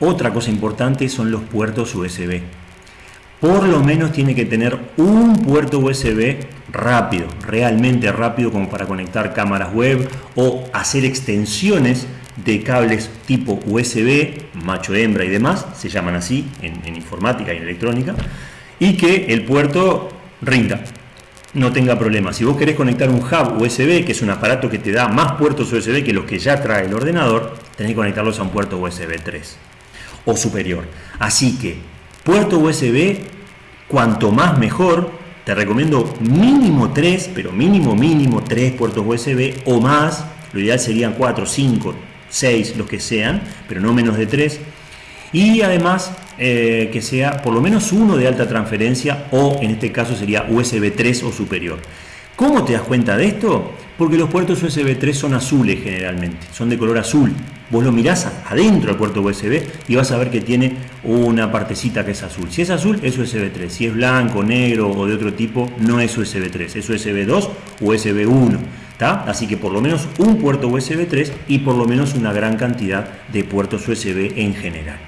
Otra cosa importante son los puertos USB. Por lo menos tiene que tener un puerto USB rápido, realmente rápido como para conectar cámaras web o hacer extensiones de cables tipo USB, macho hembra y demás, se llaman así en, informática y en electrónica, y que el puerto rinda, no tenga problemas. Si vos querés conectar un hub USB, que es un aparato que te da más puertos USB que los que ya trae el ordenador, tenés que conectarlos a un puerto USB 3 o superior. Así que, puerto USB, cuanto más mejor, te recomiendo mínimo 3, pero mínimo, mínimo 3 puertos USB o más. Lo ideal serían 4, 5, 6, los que sean, pero no menos de 3. Y además eh, que sea por lo menos uno de alta transferencia o en este caso sería USB 3 o superior. ¿Cómo te das cuenta de esto? Porque los puertos USB 3 son azules generalmente, son de color azul. Vos lo mirás adentro del puerto USB y vas a ver que tiene una partecita que es azul. Si es azul es USB 3, si es blanco, negro o de otro tipo no es USB 3, es USB 2 o USB 1. Así que por lo menos un puerto USB 3 y por lo menos una gran cantidad de puertos USB en general.